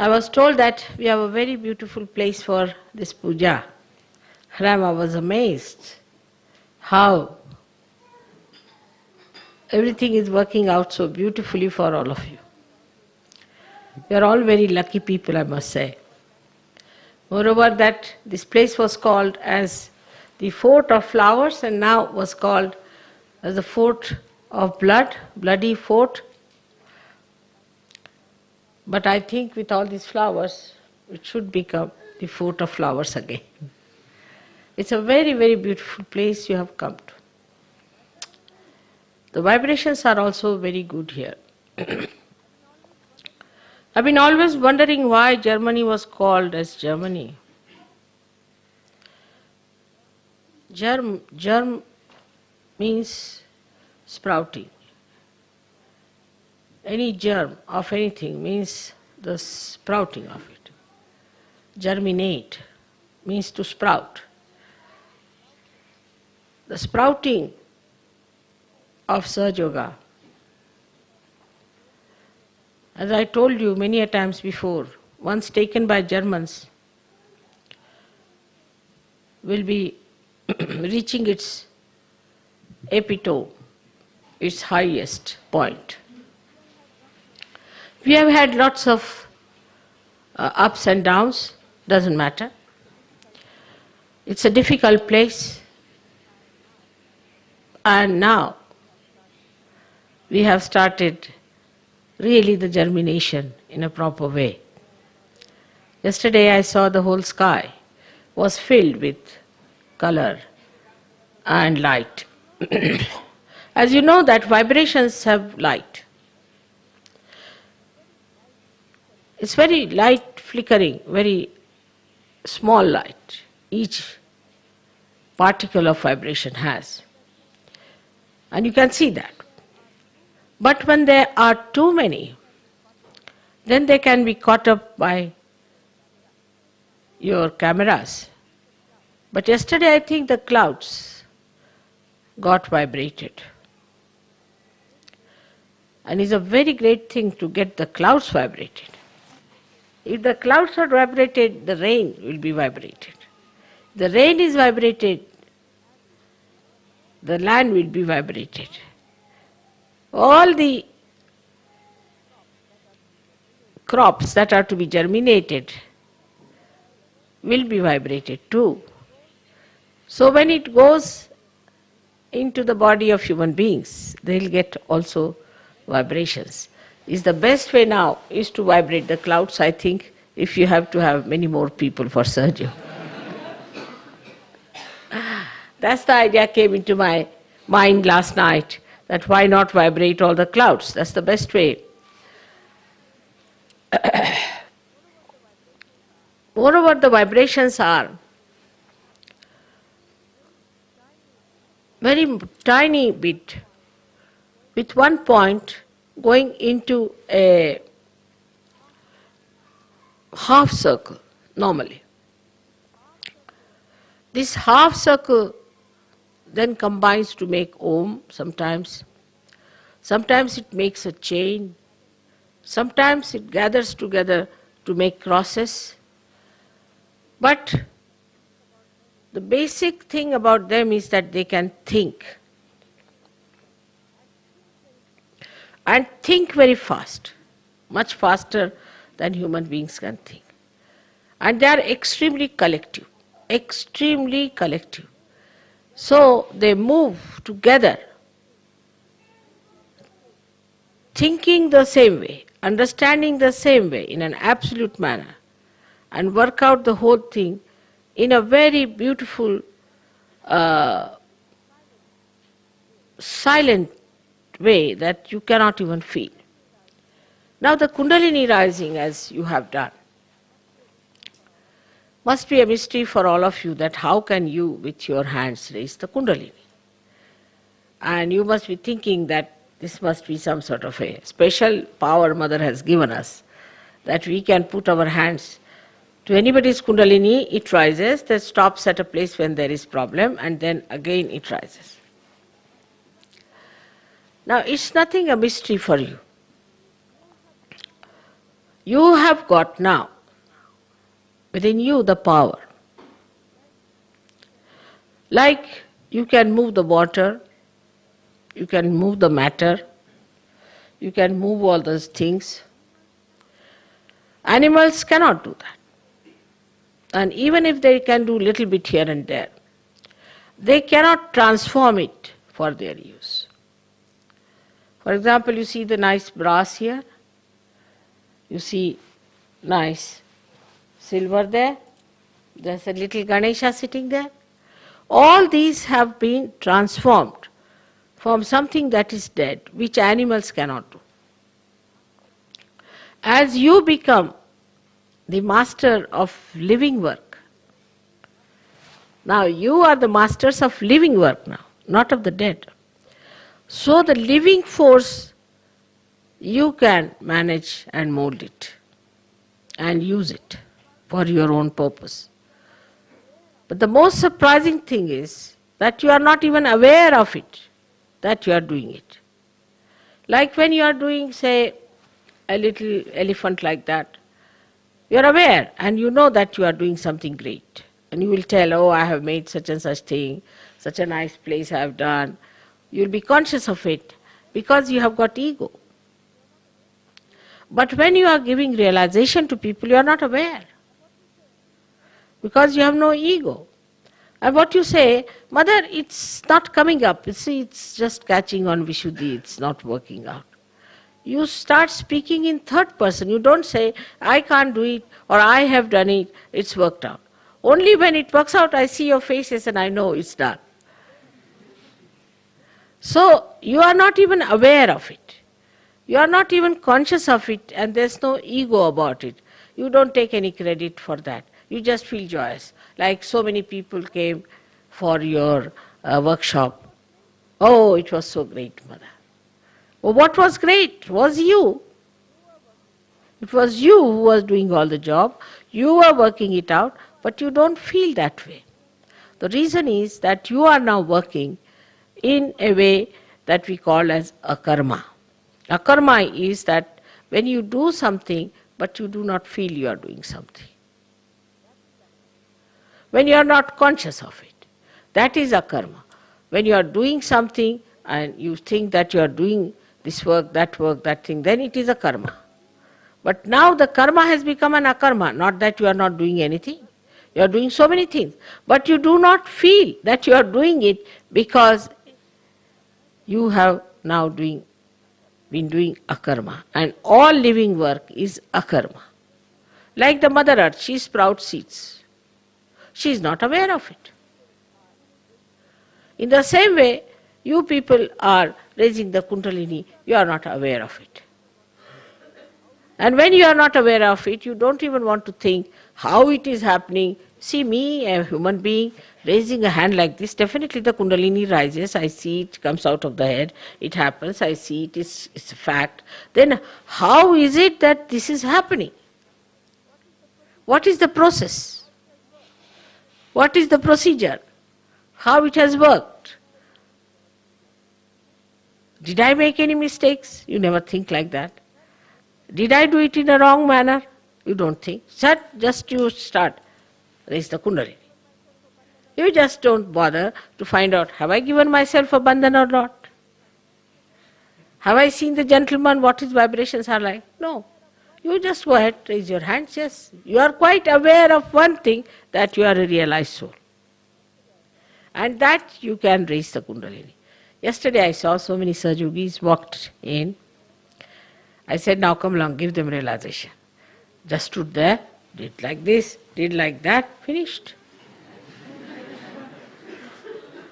I was told that we have a very beautiful place for this puja. Rama was amazed how everything is working out so beautifully for all of you. You are all very lucky people, I must say. Moreover, that this place was called as the fort of flowers and now was called as the fort of blood, bloody fort. But I think with all these flowers, it should become the fort of flowers again. It's a very, very beautiful place you have come to. The vibrations are also very good here. I've been always wondering why Germany was called as Germany. Germ, germ means sprouting. Any germ of anything means the sprouting of it. Germinate means to sprout. The sprouting of Sahaja Yoga as I told you many a times before, once taken by Germans, will be reaching its epitome, its highest point. We have had lots of uh, ups and downs, doesn't matter. It's a difficult place. And now we have started really the germination in a proper way. Yesterday I saw the whole sky was filled with color and light. As you know that vibrations have light. It's very light flickering, very small light each particle of vibration has. And you can see that. But when there are too many, then they can be caught up by your cameras. But yesterday I think the clouds got vibrated. And it's a very great thing to get the clouds vibrated. If the clouds are vibrated, the rain will be vibrated. The rain is vibrated, the land will be vibrated all the crops that are to be germinated will be vibrated too. So when it goes into the body of human beings, they'll get also vibrations. Is the best way now is to vibrate the clouds, I think, if you have to have many more people for surgery. That's the idea came into my mind last night that why not vibrate all the clouds? That's the best way. Moreover, the vibrations are very tiny bit with one point going into a half circle normally. This half circle then combines to make Om sometimes. Sometimes it makes a chain. Sometimes it gathers together to make crosses. But the basic thing about them is that they can think. And think very fast, much faster than human beings can think. And they are extremely collective, extremely collective. So they move together, thinking the same way, understanding the same way in an absolute manner, and work out the whole thing in a very beautiful, uh, silent way that you cannot even feel. Now the Kundalini rising as you have done, must be a mystery for all of you that how can you with your hands raise the kundalini? And you must be thinking that this must be some sort of a special power mother has given us that we can put our hands to anybody's kundalini, it rises, that stops at a place when there is problem and then again it rises. Now it's nothing a mystery for you. You have got now within you the power. Like you can move the water, you can move the matter, you can move all those things. Animals cannot do that. And even if they can do little bit here and there, they cannot transform it for their use. For example, you see the nice brass here, you see nice silver there, there's a little Ganesha sitting there. All these have been transformed from something that is dead, which animals cannot do. As you become the master of living work, now you are the masters of living work now, not of the dead. So the living force, you can manage and mold it and use it for your own purpose. But the most surprising thing is that you are not even aware of it, that you are doing it. Like when you are doing, say, a little elephant like that, you are aware and you know that you are doing something great. And you will tell, oh, I have made such and such thing, such a nice place I have done. You will be conscious of it because you have got ego. But when you are giving realization to people, you are not aware because you have no ego. And what you say, Mother, it's not coming up. You see, it's just catching on Vishuddhi, it's not working out. You start speaking in third person. You don't say, I can't do it or I have done it, it's worked out. Only when it works out, I see your faces and I know it's done. So, you are not even aware of it. You are not even conscious of it, and there's no ego about it. You don't take any credit for that. You just feel joyous. Like so many people came for your uh, workshop. Oh, it was so great, Mother. Well, what was great was you. It was you who was doing all the job. You were working it out, but you don't feel that way. The reason is that you are now working in a way that we call as a karma. A karma is that when you do something, but you do not feel you are doing something. When you are not conscious of it. That is a karma. When you are doing something and you think that you are doing this work, that work, that thing, then it is a karma. But now the karma has become an akarma, not that you are not doing anything. You are doing so many things, but you do not feel that you are doing it because you have now doing, been doing akarma. And all living work is akarma. Like the Mother Earth, she sprouts seeds. She is not aware of it. In the same way, you people are raising the Kundalini, you are not aware of it. And when you are not aware of it, you don't even want to think how it is happening. See me, a human being, raising a hand like this, definitely the Kundalini rises, I see it comes out of the head, it happens, I see it, it's, it's a fact. Then how is it that this is happening? What is the process? What is the procedure? How it has worked? Did I make any mistakes? You never think like that. Did I do it in a wrong manner? You don't think. Sat, just you start. Raise the Kundalini. You just don't bother to find out have I given myself a bandhan or not? Have I seen the gentleman what his vibrations are like? No. You just go ahead, raise your hands, yes. You are quite aware of one thing that you are a realized soul. And that you can raise the Kundalini. Yesterday I saw so many Sahajogis walked in. I said, now come along, give them realization. Just stood there, did like this, did like that, finished.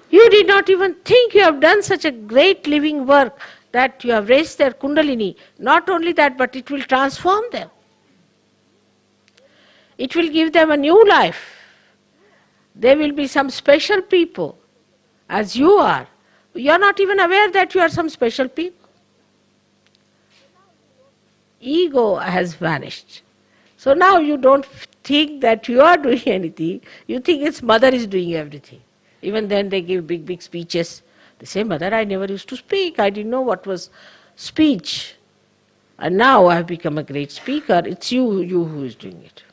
You did not even think you have done such a great living work that you have raised their kundalini. Not only that, but it will transform them. It will give them a new life. They will be some special people, as you are. You are not even aware that you are some special people. Ego has vanished. So now you don't think that you are doing anything, you think its mother is doing everything. Even then they give big, big speeches. They say, Mother, I never used to speak. I didn't know what was speech. and now I have become a great speaker, it's you, you who is doing it.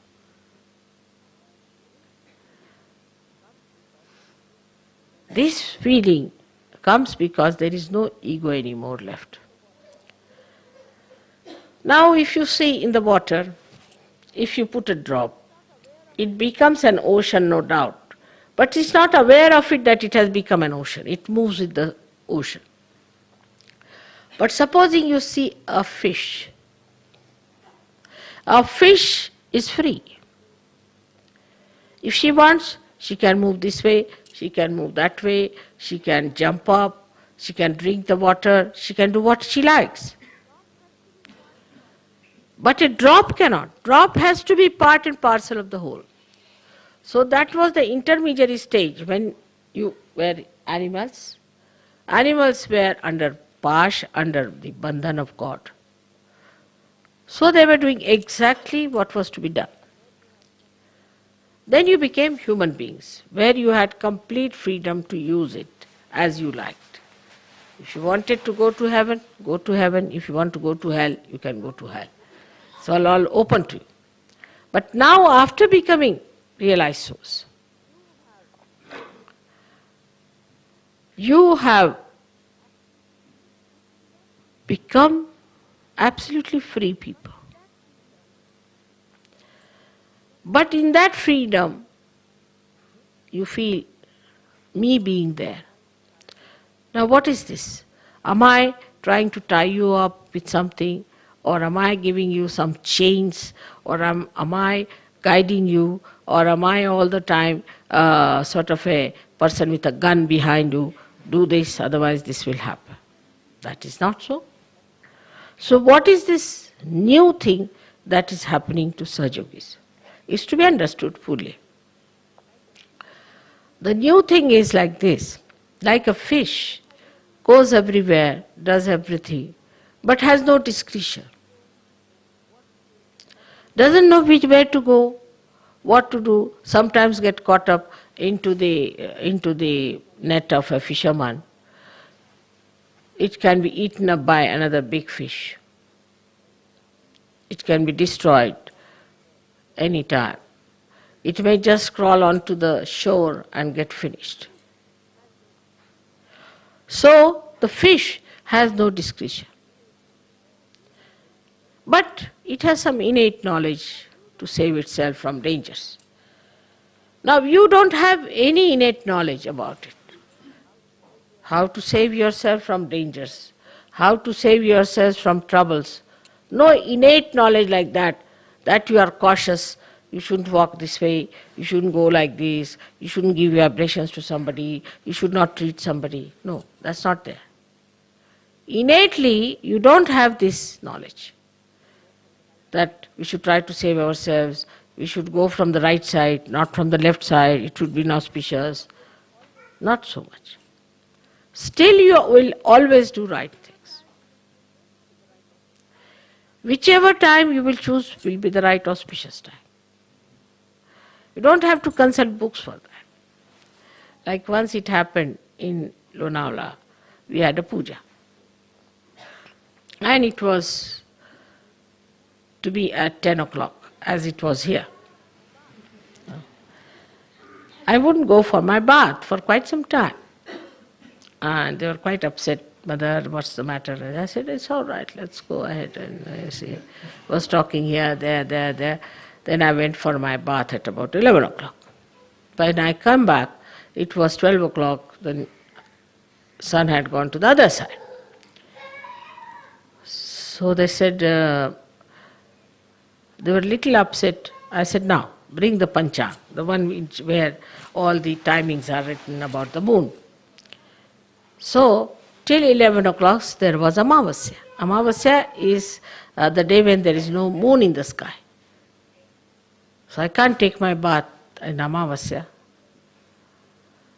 This feeling comes because there is no ego anymore left. Now, if you see in the water, if you put a drop, it becomes an ocean, no doubt. But it's not aware of it that it has become an ocean. It moves with the ocean. But supposing you see a fish, a fish is free. If she wants, she can move this way, she can move that way, she can jump up, she can drink the water, she can do what she likes. But a drop cannot. Drop has to be part and parcel of the whole. So that was the intermediary stage when you were animals. Animals were under pash, under the bandhan of God. So they were doing exactly what was to be done. Then you became human beings, where you had complete freedom to use it as you liked. If you wanted to go to heaven, go to heaven. If you want to go to hell, you can go to hell. It's all, all open to you. But now, after becoming realized souls, you have become absolutely free people. But in that freedom, you feel me being there. Now, what is this? Am I trying to tie you up with something? Or am I giving you some chains? Or am, am I guiding you? Or am I all the time uh, sort of a person with a gun behind you? Do this, otherwise this will happen. That is not so. So, what is this new thing that is happening to Sahajogis? Is to be understood fully. The new thing is like this like a fish goes everywhere, does everything, but has no discretion doesn't know which way to go, what to do, sometimes get caught up into the, uh, into the net of a fisherman. It can be eaten up by another big fish. It can be destroyed any time. It may just crawl onto the shore and get finished. So the fish has no discretion. But it has some innate knowledge to save itself from dangers. Now, you don't have any innate knowledge about it. How to save yourself from dangers, how to save yourselves from troubles. No innate knowledge like that, that you are cautious, you shouldn't walk this way, you shouldn't go like this, you shouldn't give vibrations to somebody, you should not treat somebody. No, that's not there. Innately, you don't have this knowledge that we should try to save ourselves, we should go from the right side, not from the left side, it would be inauspicious. Not so much. Still, you will always do right things. Whichever time you will choose will be the right auspicious time. You don't have to consult books for that. Like once it happened in Lonavala, we had a puja. And it was to be at 10 o'clock as it was here. I wouldn't go for my bath for quite some time. And they were quite upset. Mother, what's the matter? And I said, it's all right, let's go ahead. And I see, was talking here, there, there, there. Then I went for my bath at about 11 o'clock. When I come back, it was 12 o'clock, the sun had gone to the other side. So they said, uh, they were a little upset. I said, now, bring the panchang, the one which, where all the timings are written about the moon. So, till 11 o'clock there was Amavasya. Amavasya is uh, the day when there is no moon in the sky. So I can't take my bath in Amavasya.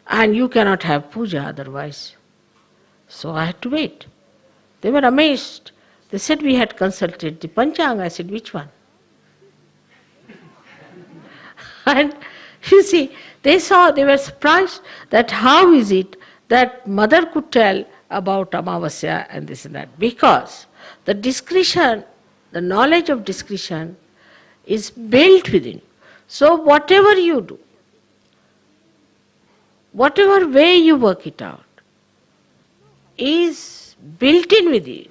And you cannot have puja otherwise. So I had to wait. They were amazed. They said we had consulted the Panchang. I said, which one? And you see, they saw, they were surprised that how is it that mother could tell about Amavasya and this and that. Because the discretion the knowledge of discretion is built within. So whatever you do, whatever way you work it out, is built in within.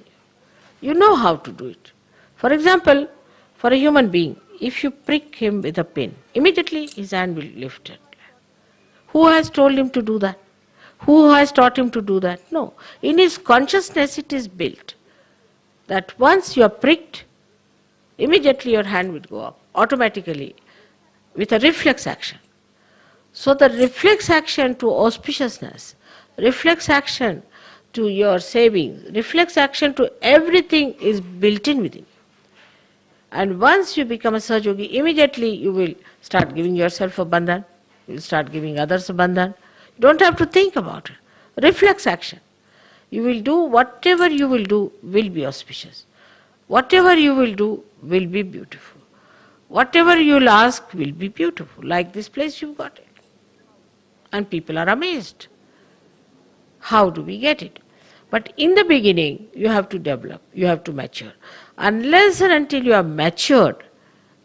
You You know how to do it. For example, for a human being, if you prick him with a pin, immediately his hand will lift it. Who has told him to do that? Who has taught him to do that? No. In his consciousness it is built that once you are pricked, immediately your hand will go up automatically with a reflex action. So the reflex action to auspiciousness, reflex action to your savings, reflex action to everything is built in within. And once you become a Sahaja immediately you will start giving yourself a bandhan, you will start giving others a bandhan. You don't have to think about it. Reflex action. You will do whatever you will do will be auspicious. Whatever you will do will be beautiful. Whatever you'll ask will be beautiful. Like this place you've got it. And people are amazed. How do we get it? But in the beginning, you have to develop, you have to mature. Unless and until you are matured,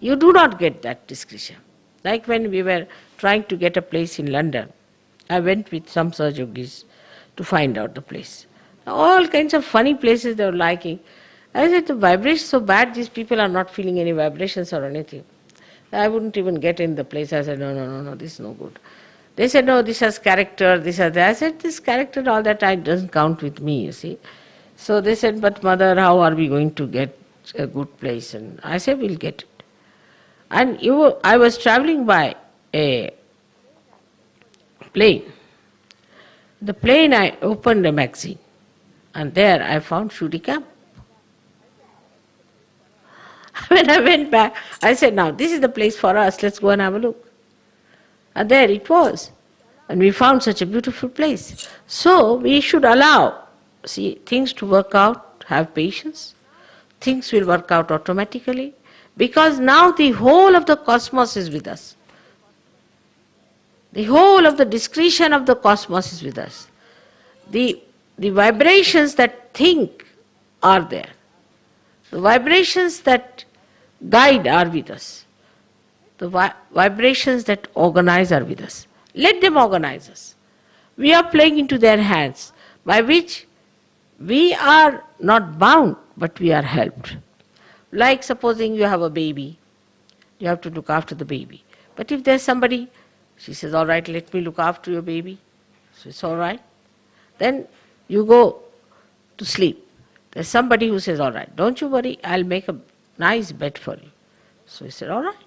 you do not get that discretion. Like when we were trying to get a place in London, I went with some Sahajogis to find out the place. All kinds of funny places they were liking. I said, the vibration so bad, these people are not feeling any vibrations or anything. I wouldn't even get in the place. I said, no, no, no, no, this is no good. They said, no, this has character, this has that. I said, this character, all that time doesn't count with me, you see. So they said, but mother, how are we going to get a good place? And I said, we'll get it. And you, I was traveling by a plane. The plane, I opened a magazine, and there I found Shudy Camp. When I went back, I said, now this is the place for us, let's go and have a look. And there it was. And we found such a beautiful place. So we should allow, see, things to work out, have patience. Things will work out automatically. Because now the whole of the cosmos is with us. The whole of the discretion of the cosmos is with us. The, the vibrations that think are there. The vibrations that guide are with us the vi- vibrations that organize are with us. Let them organize us. We are playing into their hands, by which we are not bound, but we are helped. Like supposing you have a baby, you have to look after the baby. But if there's somebody, she says, All right, let me look after your baby. So it's all right. Then you go to sleep. There's somebody who says, All right, don't you worry, I'll make a nice bed for you. So he said, All right.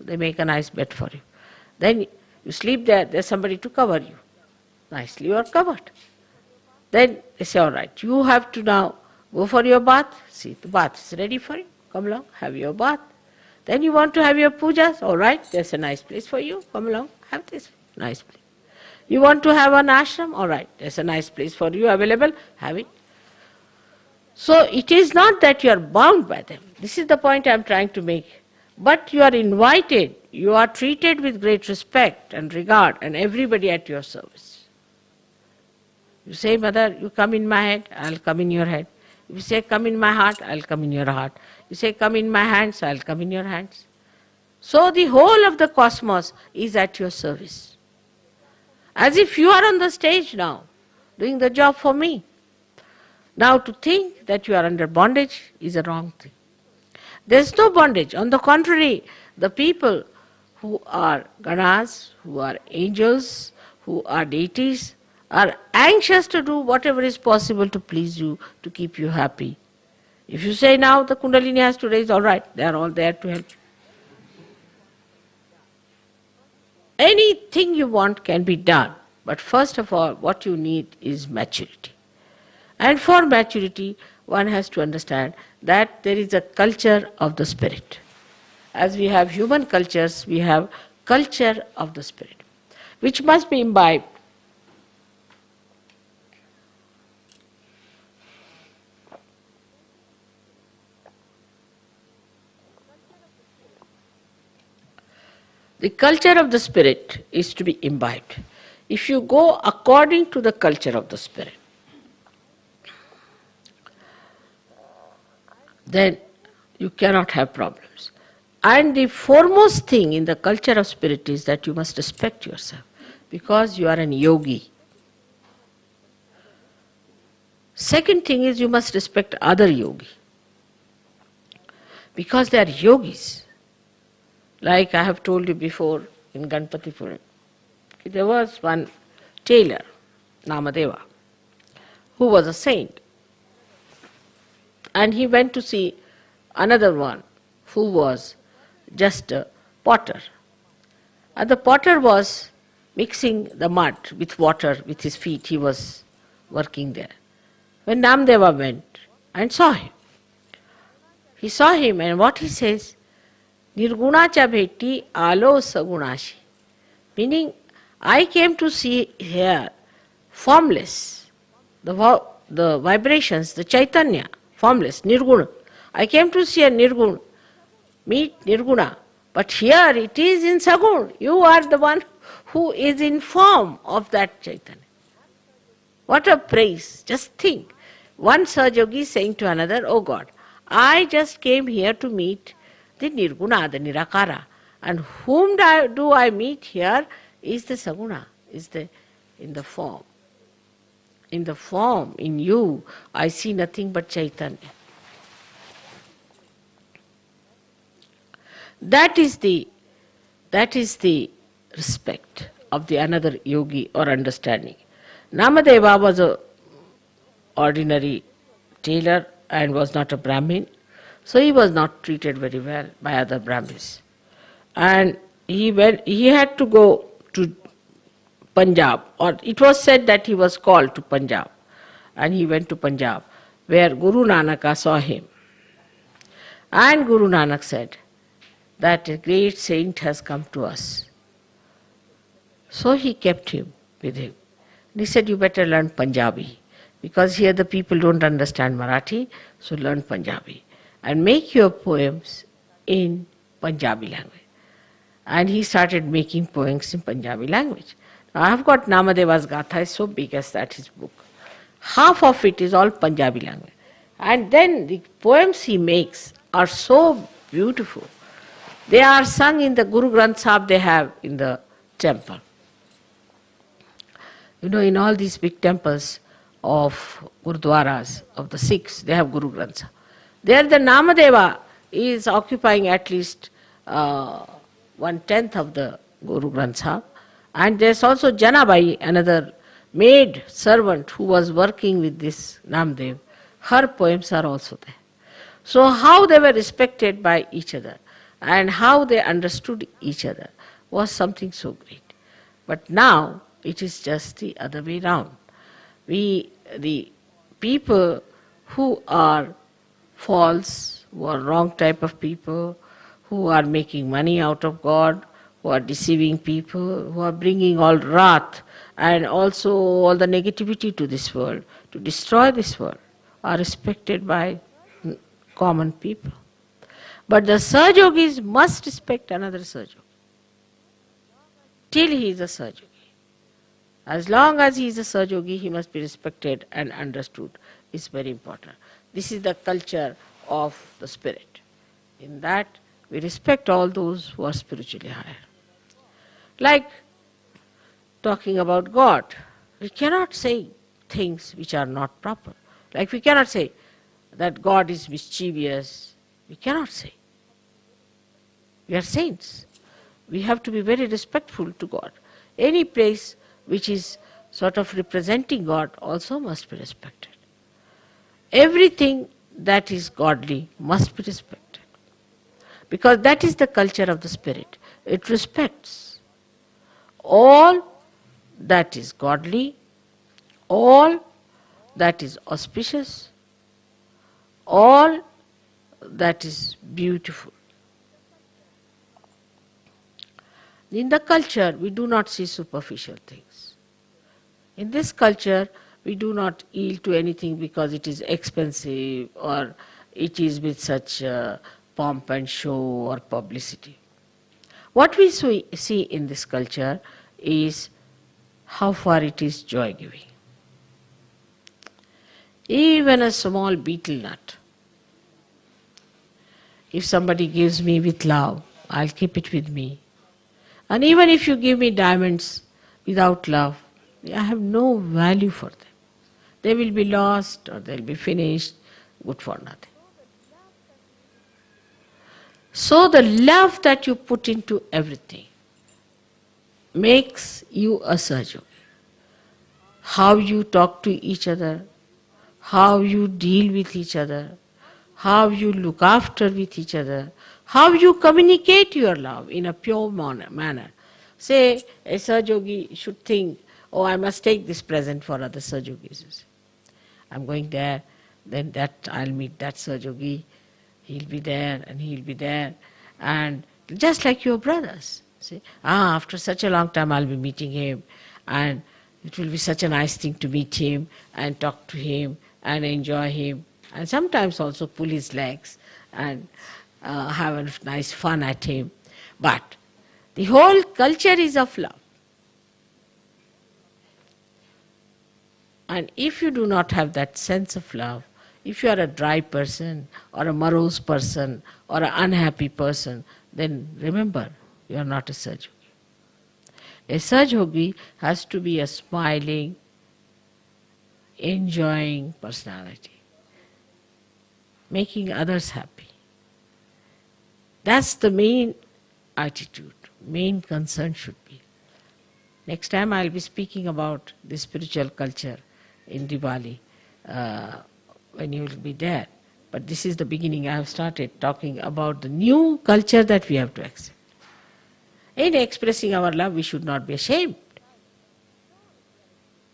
So they make a nice bed for you. Then you sleep there, there's somebody to cover you. Nicely you are covered. Then they say, all right, you have to now go for your bath. See, the bath is ready for you. Come along, have your bath. Then you want to have your pujas. All right, there's a nice place for you. Come along, have this nice place. You want to have an ashram? All right, there's a nice place for you available. Have it. So it is not that you are bound by them. This is the point I am trying to make but you are invited, you are treated with great respect and regard, and everybody at your service. You say, Mother, you come in my head, I'll come in your head. If you say, Come in my heart, I'll come in your heart. You say, Come in my hands, I'll come in your hands. So the whole of the cosmos is at your service. As if you are on the stage now, doing the job for me. Now to think that you are under bondage is a wrong thing. There is no bondage. On the contrary, the people who are ganas, who are angels, who are deities, are anxious to do whatever is possible to please you, to keep you happy. If you say now the Kundalini has to raise, all right, they are all there to help. Anything you want can be done, but first of all, what you need is maturity. And for maturity, one has to understand that there is a culture of the spirit. As we have human cultures, we have culture of the spirit, which must be imbibed. The culture of the spirit is to be imbibed. If you go according to the culture of the spirit, then you cannot have problems. And the foremost thing in the culture of spirit is that you must respect yourself because you are an yogi. Second thing is you must respect other yogi because they are yogis. Like I have told you before in Ganapatipule, there was one tailor, Namadeva, who was a saint. And he went to see another one who was just a potter. And the potter was mixing the mud with water with his feet, he was working there. When Namdeva went and saw him, he saw him and what he says, Nirgunacha bheti alo sagunashi. Meaning, I came to see here formless, the, the vibrations, the Chaitanya, formless, Nirguna. I came to see a Nirguna, meet Nirguna. But here it is in Sagun. You are the one who is in form of that Chaitanya. What a praise. Just think. One Sahajogi saying to another, Oh God, I just came here to meet the Nirguna, the Nirakara. And whom do I meet here is the Saguna, is the in the form. In the form, in you, I see nothing but Chaitanya. That is the that is the respect of the another yogi or understanding. Namadeva was a ordinary tailor and was not a Brahmin, so he was not treated very well by other Brahmins. And he went he had to go to Punjab, or it was said that he was called to Punjab, and he went to Punjab, where Guru Nanak saw him. And Guru Nanak said, that a great saint has come to us. So he kept him with him. And he said, You better learn Punjabi because here the people don't understand Marathi, so learn Punjabi and make your poems in Punjabi language. And he started making poems in Punjabi language. I have got Namadeva's Gatha, is so big as that his book. Half of it is all Punjabi language. And then the poems he makes are so beautiful they are sung in the Guru Granth Sahib they have in the temple. You know, in all these big temples of Gurudwaras, of the Sikhs, they have Guru Granth Sahib. There the Namadeva is occupying at least uh, one tenth of the Guru Granth Sahib. And there's also Janabai, another maid servant who was working with this Namdev. Her poems are also there. So how they were respected by each other and how they understood each other was something so great. But now it is just the other way round. We, the people who are false, who are wrong type of people, who are making money out of God, who are deceiving people, who are bringing all wrath and also all the negativity to this world, to destroy this world, are respected by common people. But the Sahajogis must respect another Sahajogi. Till he is a Sahajogi. As long as he is a Sahajogi, he must be respected and understood. It's very important. This is the culture of the spirit. In that, we respect all those who are spiritually higher. Like talking about God, we cannot say things which are not proper. Like we cannot say that God is mischievous. We cannot say. We are saints. We have to be very respectful to God. Any place which is sort of representing God also must be respected. Everything that is godly must be respected. Because that is the culture of the Spirit. It respects all that is godly, all that is auspicious, all that is beautiful. In the culture, we do not see superficial things. In this culture, we do not yield to anything because it is expensive or it is with such uh, pomp and show or publicity. What we see in this culture is how far it is joy giving. Even a small betel nut, if somebody gives me with love, I'll keep it with me. And even if you give me diamonds without love, I have no value for them. They will be lost or they'll be finished, good for nothing. So the love that you put into everything makes you a Sahaja How you talk to each other, how you deal with each other, how you look after with each other, how you communicate your love in a pure manner. Say, a Sahaja should think, oh, I must take this present for other Sahajogis. I'm going there, then that I'll meet that Sahaja he'll be there and he'll be there. And just like your brothers. See, ah, after such a long time I'll be meeting him and it will be such a nice thing to meet him and talk to him and enjoy him and sometimes also pull his legs and uh, have a nice fun at him. But the whole culture is of love. And if you do not have that sense of love, if you are a dry person or a morose person or an unhappy person, then remember, you are not a Sahaja A Sahaja has to be a smiling, enjoying personality, making others happy. That's the main attitude, main concern should be. Next time I'll be speaking about the spiritual culture in Diwali. Uh, when you will be there. But this is the beginning. I have started talking about the new culture that we have to accept. In expressing our love, we should not be ashamed.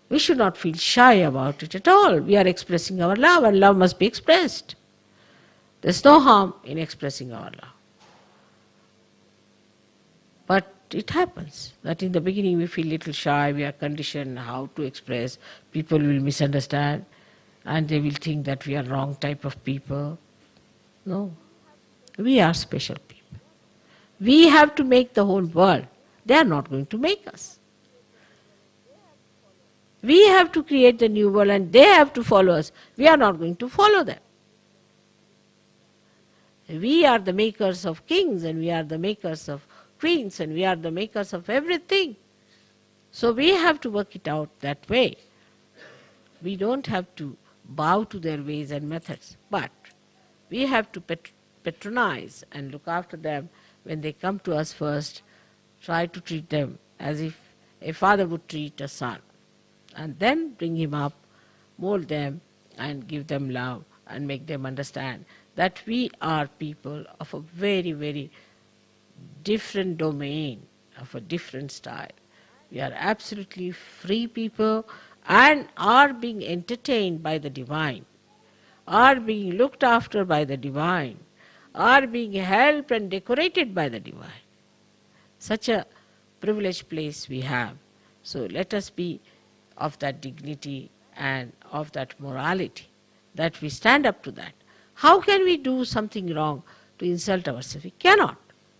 We should not feel shy about it at all. We are expressing our love, and love must be expressed. There's no harm in expressing our love. But it happens that in the beginning we feel little shy, we are conditioned how to express, people will misunderstand and they will think that we are wrong type of people. No, we are special people. We have to make the whole world. They are not going to make us. We have to create the new world and they have to follow us. We are not going to follow them. We are the makers of kings and we are the makers of queens and we are the makers of everything. So we have to work it out that way. We don't have to bow to their ways and methods. But we have to patronize and look after them when they come to us first, try to treat them as if a father would treat a son. And then bring him up, mold them, and give them love and make them understand that we are people of a very, very different domain, of a different style. We are absolutely free people and are being entertained by the divine, are being looked after by the divine, are being helped and decorated by the divine. Such a privileged place we have. So let us be of that dignity and of that morality, that we stand up to that. How can we do something wrong to insult ourselves? We cannot.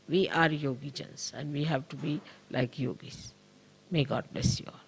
We are yogijans and we have to be like yogis. May God bless you all.